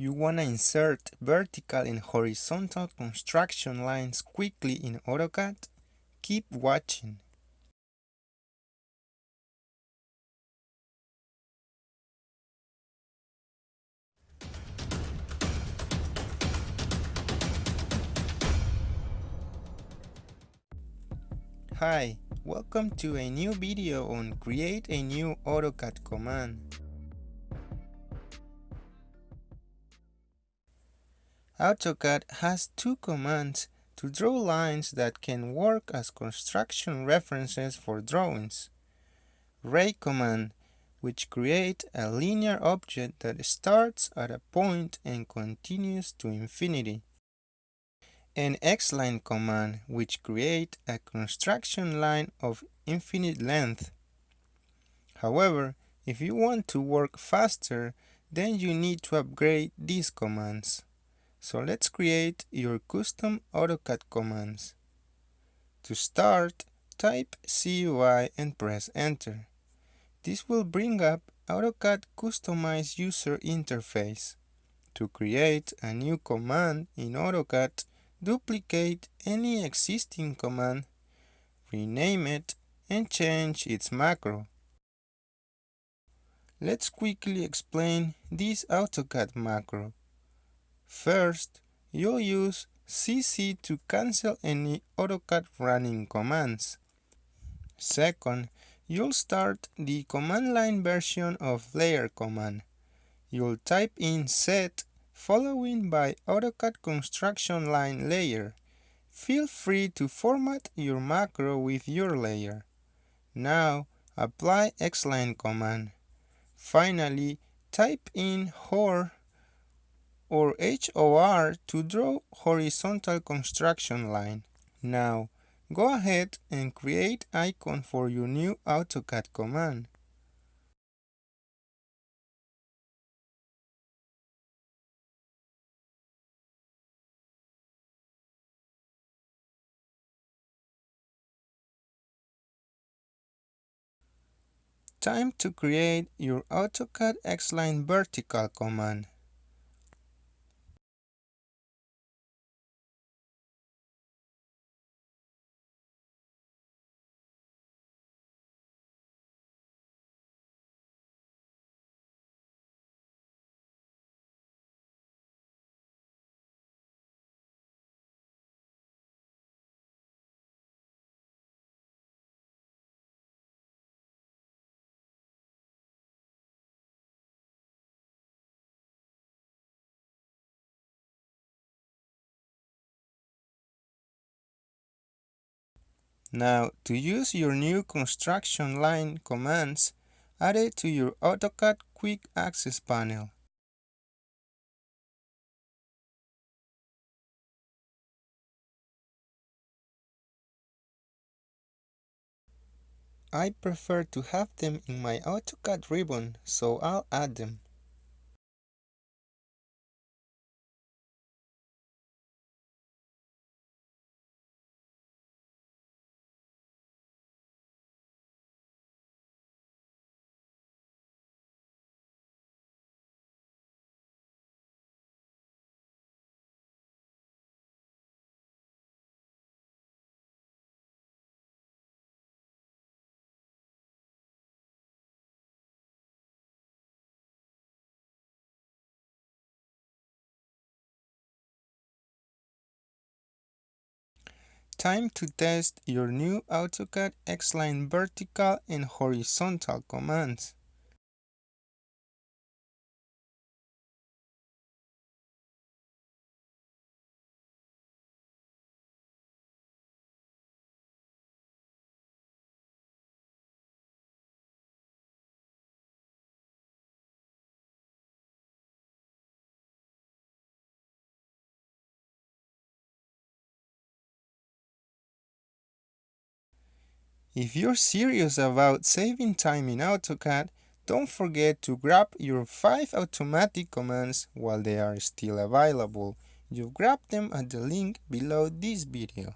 You wanna insert vertical and horizontal construction lines quickly in AutoCAD? Keep watching. Hi, welcome to a new video on create a new AutoCAD command. AutoCAD has two commands to draw lines that can work as construction references for drawings. Ray command, which creates a linear object that starts at a point and continues to infinity. And X-line command, which creates a construction line of infinite length. However, if you want to work faster, then you need to upgrade these commands. So let's create your custom AutoCAD commands. To start, type CUI and press enter. This will bring up AutoCAD Customize User Interface. To create a new command in AutoCAD, duplicate any existing command, rename it, and change its macro. Let's quickly explain this AutoCAD macro. First, you'll use CC to cancel any AutoCAD running commands. Second, you'll start the command line version of layer command. You'll type in set following by AutoCAD construction line layer. Feel free to format your macro with your layer. Now, apply Xline command. Finally, type in HOR or HOR to draw horizontal construction line. Now, go ahead and create icon for your new AutoCAD command. Time to create your AutoCAD X-Line vertical command. Now, to use your new construction line commands, add it to your AutoCAD Quick Access panel. I prefer to have them in my AutoCAD ribbon, so I'll add them. Time to test your new AutoCAD X-Line vertical and horizontal commands. If you're serious about saving time in AutoCAD, don't forget to grab your 5 automatic commands while they are still available. You grab them at the link below this video.